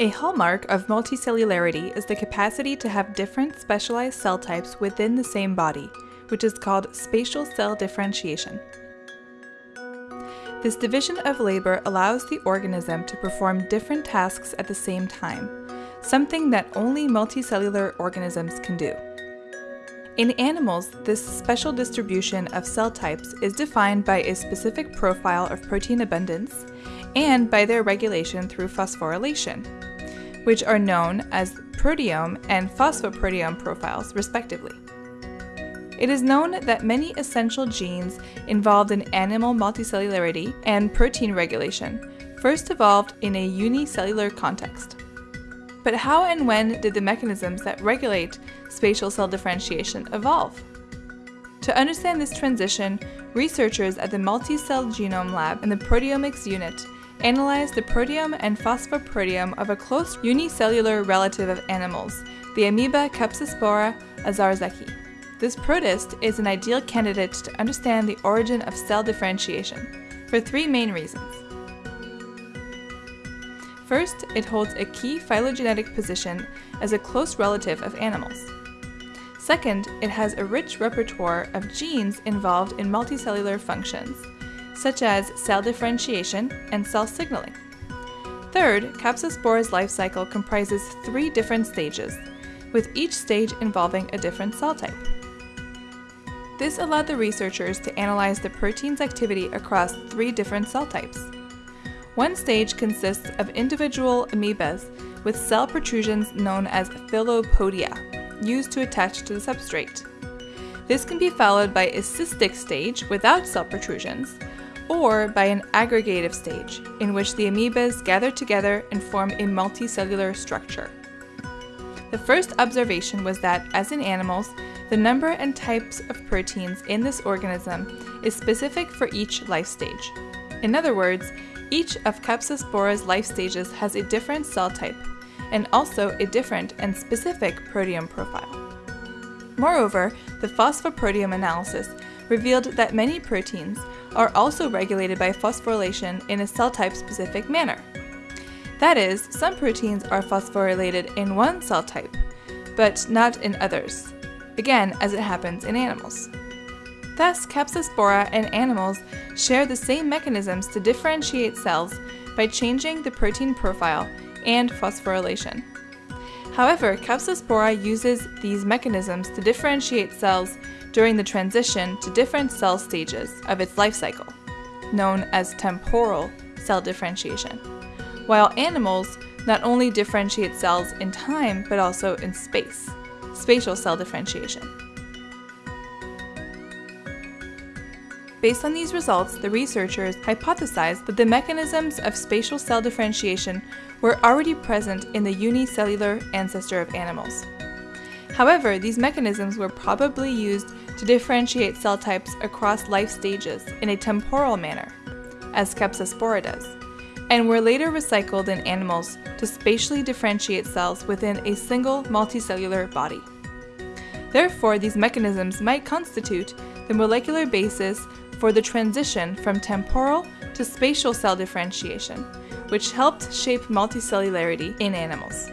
A hallmark of multicellularity is the capacity to have different specialized cell types within the same body, which is called spatial cell differentiation. This division of labor allows the organism to perform different tasks at the same time, something that only multicellular organisms can do. In animals, this special distribution of cell types is defined by a specific profile of protein abundance and by their regulation through phosphorylation, which are known as proteome and phosphoproteome profiles, respectively. It is known that many essential genes involved in animal multicellularity and protein regulation first evolved in a unicellular context. But how and when did the mechanisms that regulate spatial cell differentiation evolve? To understand this transition, researchers at the Multicell Genome Lab and the Proteomics Unit analyzed the proteome and phosphoproteome of a close unicellular relative of animals, the amoeba Capsaspora owczarzaki. This protist is an ideal candidate to understand the origin of cell differentiation, for three main reasons. First, it holds a key phylogenetic position as a close relative of animals. Second, it has a rich repertoire of genes involved in multicellular functions, such as cell differentiation and cell signaling. Third, Capsaspora's life cycle comprises three different stages, with each stage involving a different cell type. This allowed the researchers to analyze the protein's activity across three different cell types. One stage consists of individual amoebas with cell protrusions known as filopodia, used to attach to the substrate. This can be followed by a cystic stage without cell protrusions, or by an aggregative stage, in which the amoebas gather together and form a multicellular structure. The first observation was that, as in animals, the number and types of proteins in this organism is specific for each life stage. In other words, each of Capsaspora's life stages has a different cell type, and also a different and specific proteome profile. Moreover, the phosphoproteome analysis revealed that many proteins are also regulated by phosphorylation in a cell type specific manner. That is, some proteins are phosphorylated in one cell type, but not in others, again as it happens in animals. Thus, Capsaspora and animals share the same mechanisms to differentiate cells by changing the protein profile and phosphorylation. However, Capsaspora uses these mechanisms to differentiate cells during the transition to different cell stages of its life cycle, known as temporal cell differentiation, while animals not only differentiate cells in time but also in space, spatial cell differentiation. Based on these results, the researchers hypothesized that the mechanisms of spatial cell differentiation were already present in the unicellular ancestor of animals. However, these mechanisms were probably used to differentiate cell types across life stages in a temporal manner, as Capsaspora does, and were later recycled in animals to spatially differentiate cells within a single multicellular body. Therefore, these mechanisms might constitute the molecular basis for the transition from temporal to spatial cell differentiation, which helped shape multicellularity in animals.